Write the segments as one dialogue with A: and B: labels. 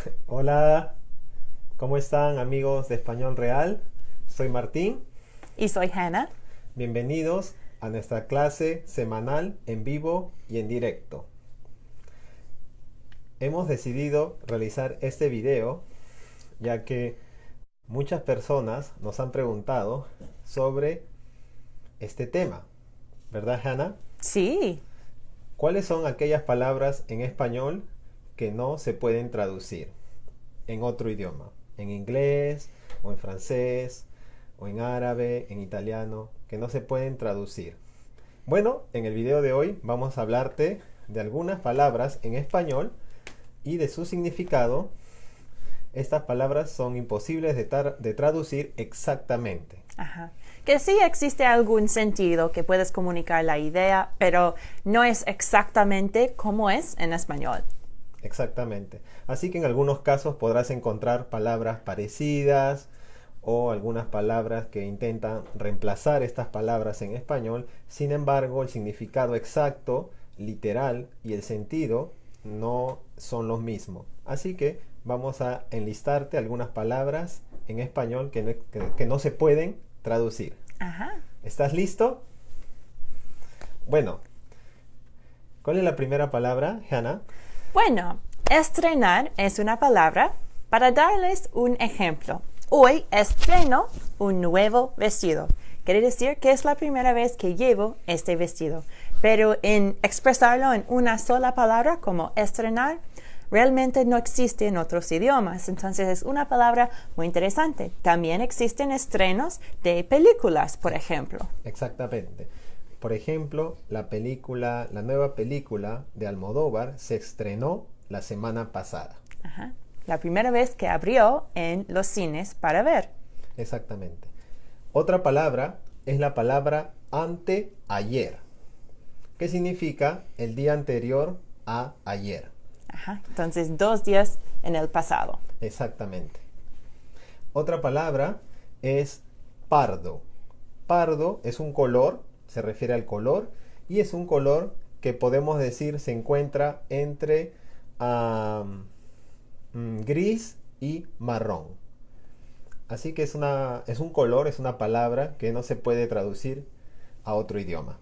A: Hola, ¿cómo están amigos de Español Real? Soy Martín.
B: Y soy Hannah.
A: Bienvenidos a nuestra clase semanal en vivo y en directo. Hemos decidido realizar este video ya que muchas personas nos han preguntado sobre este tema. ¿Verdad, Hannah?
B: Sí.
A: ¿Cuáles son aquellas palabras en español que no se pueden traducir en otro idioma? En inglés o en francés o en árabe, en italiano, que no se pueden traducir. Bueno, en el video de hoy vamos a hablarte de algunas palabras en español y de su significado. Estas palabras son imposibles de, traducir exactamente.
B: Ajá que sí existe algún sentido que puedes comunicar la idea, pero no es exactamente como es en español.
A: Exactamente. Así que en algunos casos podrás encontrar palabras parecidas o algunas palabras que intentan reemplazar estas palabras en español. Sin embargo, el significado exacto, literal y el sentido no son los mismos. Así que vamos a enlistarte algunas palabras en español que no, que no se pueden traducir.
B: Ajá.
A: ¿Estás listo? Bueno, ¿cuál es la primera palabra, Hannah?
B: Bueno, estrenar es una palabra para darles un ejemplo. Hoy estreno un nuevo vestido. Quiere decir que es la primera vez que llevo este vestido. Pero en expresarlo en una sola palabra como estrenar, realmente no existe en otros idiomas. Entonces es una palabra muy interesante. También existen estrenos de películas, por ejemplo.
A: Exactamente. Por ejemplo, la película, la nueva película de Almodóvar se estrenó la semana pasada.
B: Ajá. La primera vez que abrió en los cines para ver.
A: Exactamente. Otra palabra es la palabra anteayer, que significa el día anterior a ayer.
B: Entonces, dos días en el pasado.
A: Exactamente. Otra palabra es pardo. Pardo es un color, se refiere al color, y es un color que podemos decir se encuentra entre mm, gris y marrón. Así que es, una, es un color, es una palabra que no se puede traducir a otro idioma.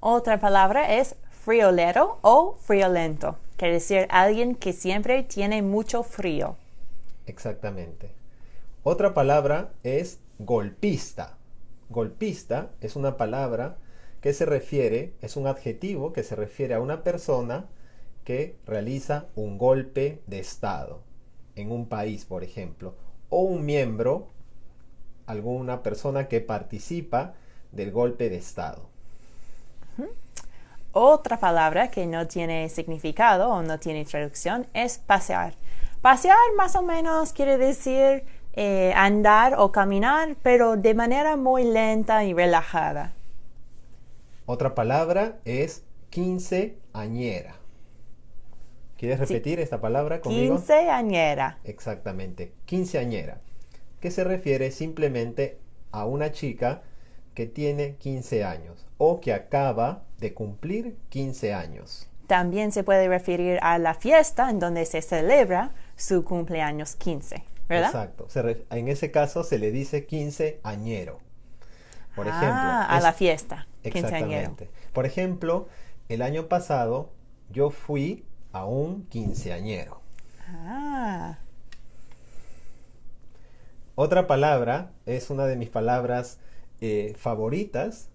B: Otra palabra es friolero o friolento. Quiere decir alguien que siempre tiene mucho frío.
A: Exactamente. Otra palabra es golpista. Golpista es una palabra que se refiere, es un adjetivo que se refiere a una persona que realiza un golpe de Estado en un país, por ejemplo, o un miembro, alguna persona que participa del golpe de Estado.
B: Otra palabra que no tiene significado o no tiene traducción es pasear. Pasear más o menos quiere decir eh, andar o caminar, pero de manera muy lenta y relajada.
A: Otra palabra es quinceañera. ¿Quieres repetir esta palabra conmigo?
B: Quinceañera.
A: Exactamente, quinceañera, que se refiere simplemente a una chica que tiene 15 años o que acaba de cumplir 15 años.
B: También se puede referir a la fiesta en donde se celebra su cumpleaños 15, ¿verdad?
A: Exacto. en ese caso se le dice 15 añero.
B: Por ah, ejemplo, a la fiesta.
A: Exactamente. Por ejemplo, el año pasado yo fui a un quinceañero.
B: Ah.
A: Otra palabra es una de mis palabras eh, favoritas.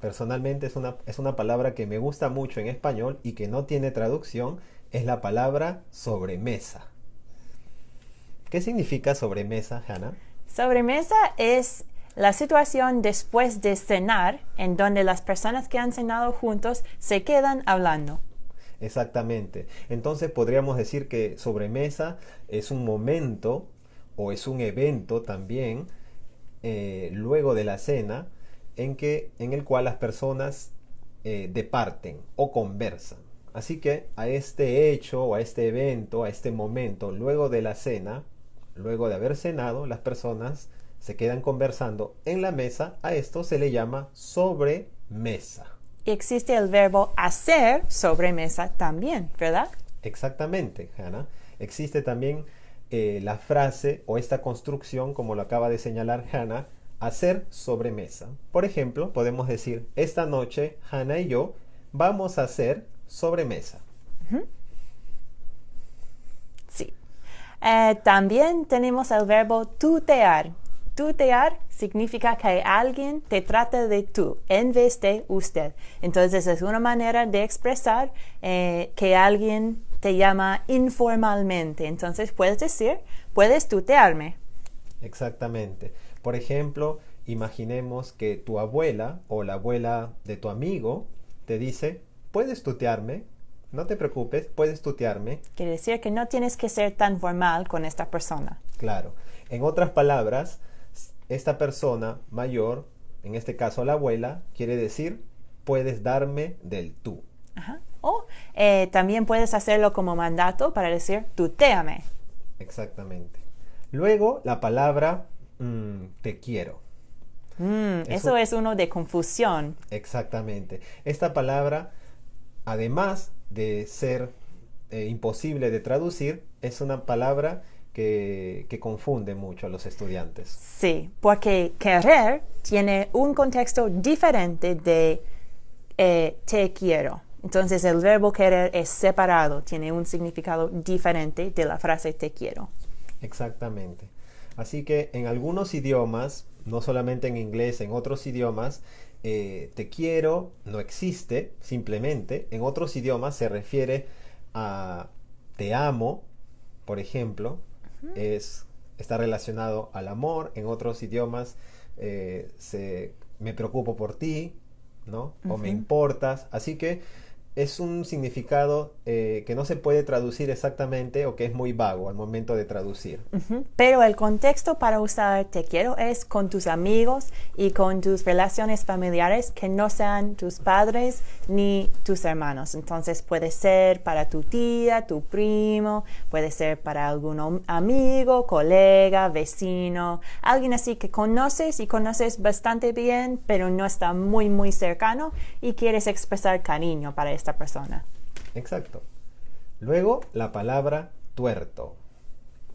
A: Personalmente es una, es una palabra que me gusta mucho en español y que no tiene traducción. Es la palabra sobremesa. ¿Qué significa sobremesa, Hannah?
B: Sobremesa es la situación después de cenar en donde las personas que han cenado juntos se quedan hablando.
A: Exactamente. Entonces podríamos decir que sobremesa es un momento o es un evento también eh, luego de la cena en, que, en el cual las personas eh, departen o conversan. Así que a este hecho o a este evento, a este momento, luego de la cena, luego de haber cenado, las personas se quedan conversando en la mesa. A esto se le llama sobremesa.
B: Y existe el verbo hacer sobremesa también, ¿verdad?
A: Exactamente, Hannah. Existe también eh, la frase o esta construcción, como lo acaba de señalar Hannah, hacer sobremesa. Por ejemplo, podemos decir, esta noche Hannah y yo vamos a hacer sobremesa.
B: Sí. Eh, también tenemos el verbo tutear. Tutear significa que alguien te trata de tú en vez de usted. Entonces es una manera de expresar eh, que alguien te llama informalmente. Entonces puedes decir, puedes tutearme.
A: Exactamente. Por ejemplo, imaginemos que tu abuela o la abuela de tu amigo te dice, puedes tutearme, no te preocupes, puedes tutearme.
B: Quiere decir que no tienes que ser tan formal con esta persona.
A: Claro. En otras palabras, esta persona mayor, en este caso la abuela, quiere decir, puedes darme del tú.
B: Ajá. O eh, también puedes hacerlo como mandato para decir, tuteame.
A: Exactamente. Luego, la palabra mm, te quiero.
B: Mm, eso es uno de confusión.
A: Exactamente. Esta palabra, además de ser eh, imposible de traducir, es una palabra que, que, confunde mucho a los estudiantes.
B: Sí, porque querer tiene un contexto diferente de eh, te quiero. Entonces el verbo querer es separado, tiene un significado diferente de la frase te quiero.
A: Exactamente. Así que en algunos idiomas, no solamente en inglés, en otros idiomas, eh, te quiero no existe simplemente. En otros idiomas se refiere a te amo, por ejemplo, es, está relacionado al amor. En otros idiomas eh, se, me preocupo por ti, ¿no? O me importas. Así que es un significado eh, que no se puede traducir exactamente o que es muy vago al momento de traducir.
B: Pero el contexto para usar te quiero es con tus amigos y con tus relaciones familiares que no sean tus padres ni tus hermanos. Entonces puede ser para tu tía, tu primo, puede ser para algún amigo, colega, vecino, alguien así que conoces y conoces bastante bien, pero no está muy, muy cercano y quieres expresar cariño para esta persona.
A: Exacto. Luego la palabra tuerto.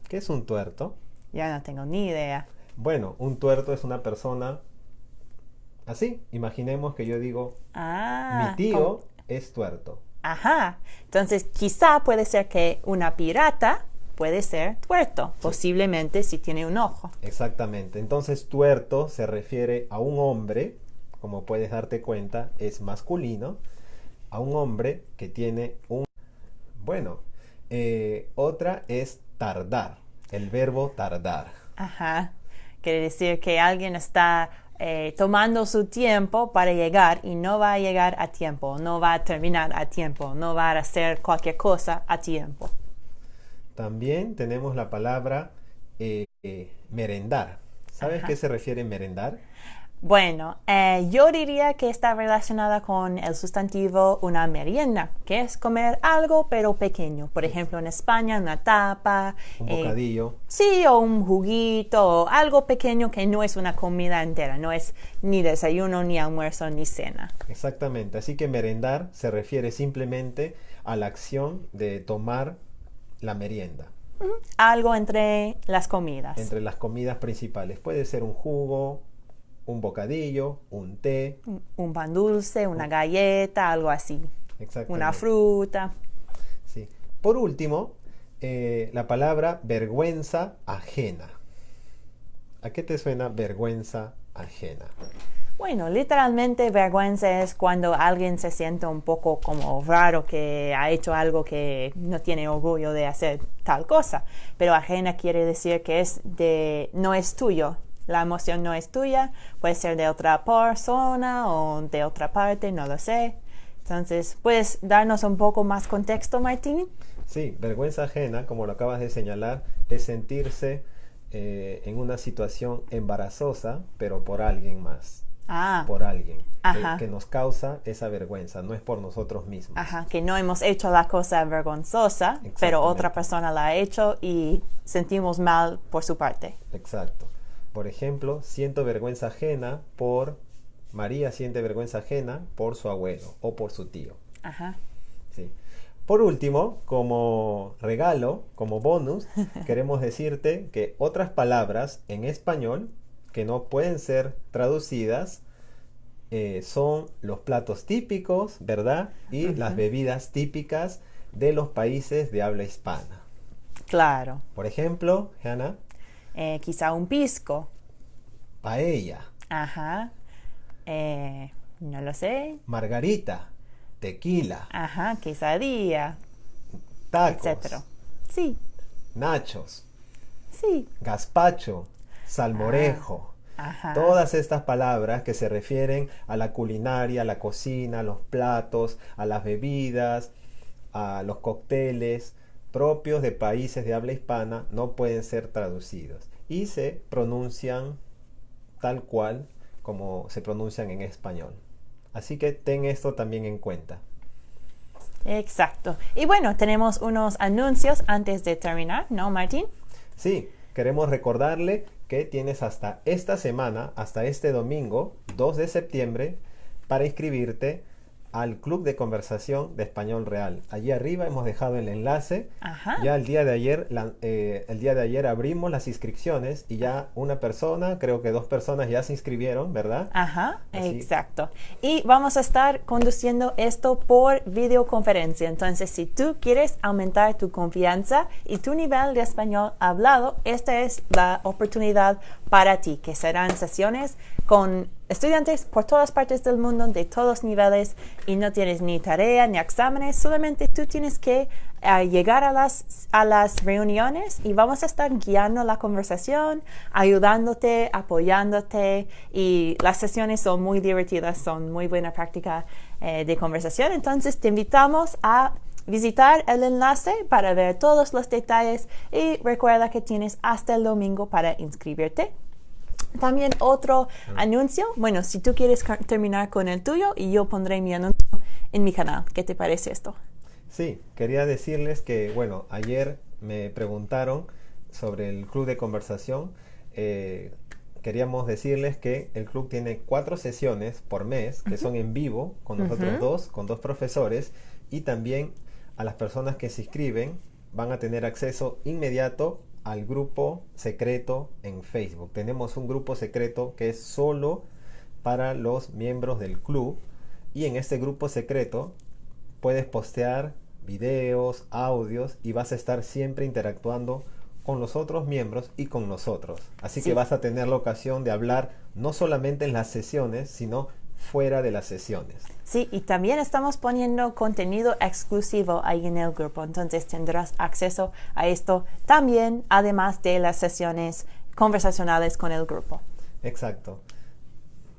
A: ¿Qué es un tuerto?
B: Ya no tengo ni idea.
A: Bueno, un tuerto es una persona así. Imaginemos que yo digo,
B: ah,
A: mi tío es tuerto.
B: Ajá. Entonces, quizá puede ser que una pirata puede ser tuerto, posiblemente si tiene un ojo.
A: Exactamente. Entonces, tuerto se refiere a un hombre, como puedes darte cuenta, es masculino a un hombre que tiene un... Bueno, eh, otra es tardar, el verbo tardar.
B: Ajá. Quiere decir que alguien está eh, tomando su tiempo para llegar y no va a llegar a tiempo, no va a terminar a tiempo, no va a hacer cualquier cosa a tiempo.
A: También tenemos la palabra eh, merendar. ¿Sabes qué se refiere merendar?
B: Bueno, eh, yo diría que está relacionada con el sustantivo una merienda, que es comer algo pero pequeño. Por ejemplo, en España una tapa.
A: Un eh, bocadillo.
B: sí, o un juguito, o algo pequeño que no es una comida entera, no es ni desayuno, ni almuerzo, ni cena.
A: Exactamente, así que merendar se refiere simplemente a la acción de tomar la merienda.
B: Algo entre las comidas.
A: Entre las comidas principales. Puede ser un jugo, un bocadillo, un té.
B: Un pan dulce, una galleta, algo así. Una fruta.
A: Sí. Por último, eh, la palabra vergüenza ajena. ¿A qué te suena vergüenza ajena?
B: Bueno, literalmente vergüenza es cuando alguien se siente un poco como raro que ha hecho algo que no tiene orgullo de hacer tal cosa. Pero ajena quiere decir que es de no es tuyo, la emoción no es tuya, puede ser de otra persona o de otra parte, no lo sé. Entonces, ¿puedes darnos un poco más contexto, Martín?
A: Sí, vergüenza ajena, como lo acabas de señalar, es sentirse eh, en una situación embarazosa, pero por alguien más.
B: Ah.
A: Por alguien. Que, nos causa esa vergüenza, no es por nosotros mismos.
B: Ajá, que no hemos hecho la cosa vergonzosa, pero otra persona la ha hecho y sentimos mal por su parte.
A: Exacto. Por ejemplo, siento vergüenza ajena por María siente vergüenza ajena por su abuelo o por su tío.
B: Ajá.
A: Sí. Por último, como regalo, como bonus, queremos decirte que otras palabras en español que no pueden ser traducidas eh, son los platos típicos, ¿verdad? Y las bebidas típicas de los países de habla hispana.
B: Claro.
A: Por ejemplo, Hannah,
B: Eh, quizá un pisco.
A: paella,
B: Ajá. Eh, no lo sé.
A: margarita, tequila,
B: Ajá, quesadilla,
A: tacos,
B: etcétera. Sí,
A: nachos,
B: sí.
A: gazpacho, salmorejo.
B: Ajá.
A: Todas estas palabras que se refieren a la culinaria, a la cocina, a los platos, a las bebidas, a los cócteles propios de países de habla hispana no pueden ser traducidos y se pronuncian tal cual como se pronuncian en español. Así que ten esto también en cuenta.
B: Exacto. Y bueno, tenemos unos anuncios antes de terminar, ¿no, Martín?
A: Sí, queremos recordarle que tienes hasta esta semana, hasta este domingo, 2 de septiembre, para inscribirte al Club de Conversación de Español Real. Allí arriba hemos dejado el enlace.
B: Ajá.
A: Ya el día de ayer, la- eh, el día de ayer abrimos las inscripciones y ya una persona, creo que dos personas ya se inscribieron, ¿verdad?
B: Ajá,
A: Así.
B: exacto. Y vamos a estar conduciendo esto por videoconferencia. Entonces, si tú quieres aumentar tu confianza y tu nivel de español hablado, esta es la oportunidad para ti, que serán sesiones con estudiantes por todas partes del mundo, de todos niveles, y no tienes ni tarea ni exámenes, solamente tú tienes que eh, llegar a las, a las reuniones y vamos a estar guiando la conversación, ayudándote, apoyándote, y las sesiones son muy divertidas, son muy buena práctica eh, de conversación, entonces te invitamos a visitar el enlace para ver todos los detalles y recuerda que tienes hasta el domingo para inscribirte. También otro anuncio. Bueno, si tú quieres terminar con el tuyo y yo pondré mi anuncio en mi canal. ¿Qué te parece esto?
A: Sí, quería decirles que, bueno, ayer me preguntaron sobre el club de conversación. Eh, queríamos decirles que el club tiene cuatro sesiones por mes que son en vivo con nosotros
B: Ujú.
A: dos, con dos profesores y también a las personas que se inscriben van a tener acceso inmediato al grupo secreto en Facebook. Tenemos un grupo secreto que es solo para los miembros del club y en este grupo secreto puedes postear videos, audios y vas a estar siempre interactuando con los otros miembros y con nosotros. Así
B: Sí.
A: que vas a tener la ocasión de hablar no solamente en las sesiones, sino fuera de las sesiones.
B: Sí, y también estamos poniendo contenido exclusivo ahí en el grupo. Entonces tendrás acceso a esto también, además de las sesiones conversacionales con el grupo.
A: Exacto.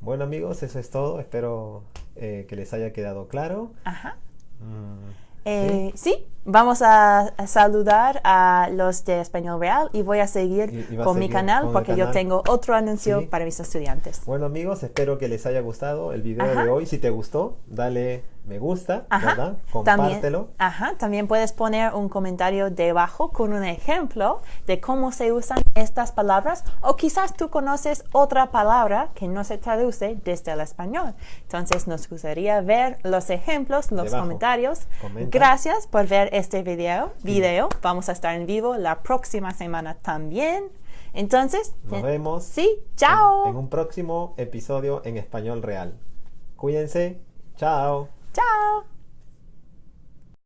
A: Bueno amigos, eso es todo. Espero eh, que les haya quedado claro.
B: Ajá.
A: Mm,
B: Eh, sí, vamos a, a saludar a los de Español Real y voy a seguir
A: Y- y va a
B: con mi
A: seguir
B: canal
A: con
B: porque yo
A: canal.
B: tengo otro anuncio
A: Sí.
B: para mis estudiantes.
A: Bueno amigos, espero que les haya gustado el video
B: Ajá.
A: de hoy. Si te gustó, dale me gusta,
B: Ajá.
A: ¿verdad?
B: También,
A: Compártelo.
B: ajá, también puedes poner un comentario debajo con un ejemplo de cómo se usan estas palabras o quizás tú conoces otra palabra que no se traduce desde el español. Entonces nos gustaría ver los ejemplos, los
A: Debajo.
B: comentarios.
A: Comenta.
B: Gracias por ver este video. video. Vamos a estar en vivo la próxima semana también. Entonces,
A: Nos vemos.
B: Sí, chao.
A: En, en un próximo episodio en español real. Cuídense. Chao.
B: Chao.